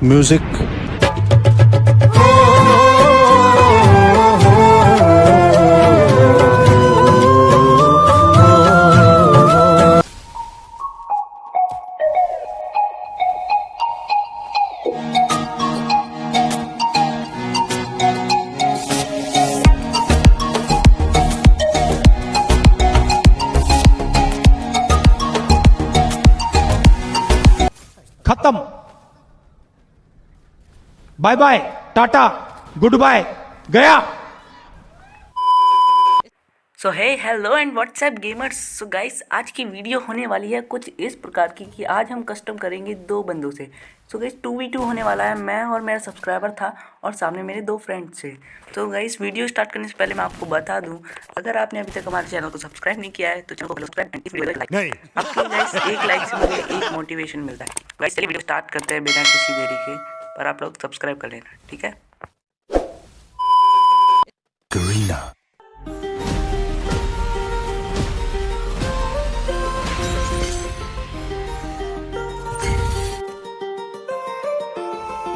music खत्म। Bye bye tata goodbye गया। सो है hello and WhatsApp gamers so guys आज की वीडियो होने वाली है कुछ इस प्रकार की कि आज हम कस्टम करेंगे दो बंदों से। So guys two v two होने वाला है। मैं और मेरा सब्सक्राइबर था और सामने मेरे दो फ्रेंड्स थे। तो गाइस वीडियो स्टार्ट करने से पहले मैं आपको बता दूँ अगर आपने अभी तक हमारे चैनल को सब्सक्राइब नहीं किया है तो चैनल को सब्सक्राइब एंड इस वीडियो लाइक आपके गाइस एक लाइक से मुझे एक मोटिवेशन मिलता है। गाइस चलिए वीडियो स्टार्ट करते हैं बिना किसी देरी के पर आप लोग सब्सक्राइब कर लेना ठीक है?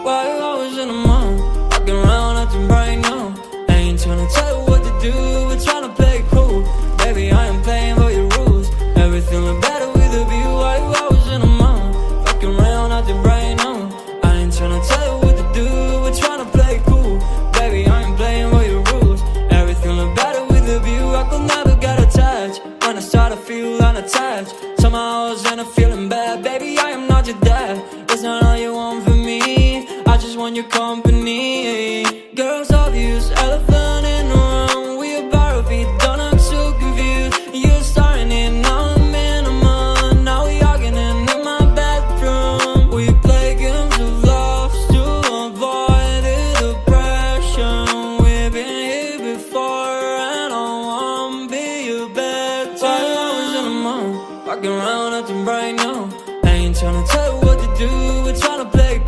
I was in the mall, walking around acting right now. Ain't tryna tell you what to do, we're tryna play cool. Baby, I am playing by your rules. Everything look better with a view. While I was in the mall, walking around acting right now. I ain't tryna tell you what to do, we're tryna play cool. Baby, I am playing by your rules. Everything look better with a view. I could never get attached when I start to feel unattached. Somehow I was in a feeling bad. Baby, I am not your dad. That's not your company. Girls obvious, elephant in the room. We about to be done. I'm so confused. You're starting it now. I'm in a month. Now we arguing in my bedroom. We play games of love to avoid the depression. We've been here before, and I wanna be your. While I was in the mall, walking around acting right now. I ain't tryna tell you what to do. We're tryna play.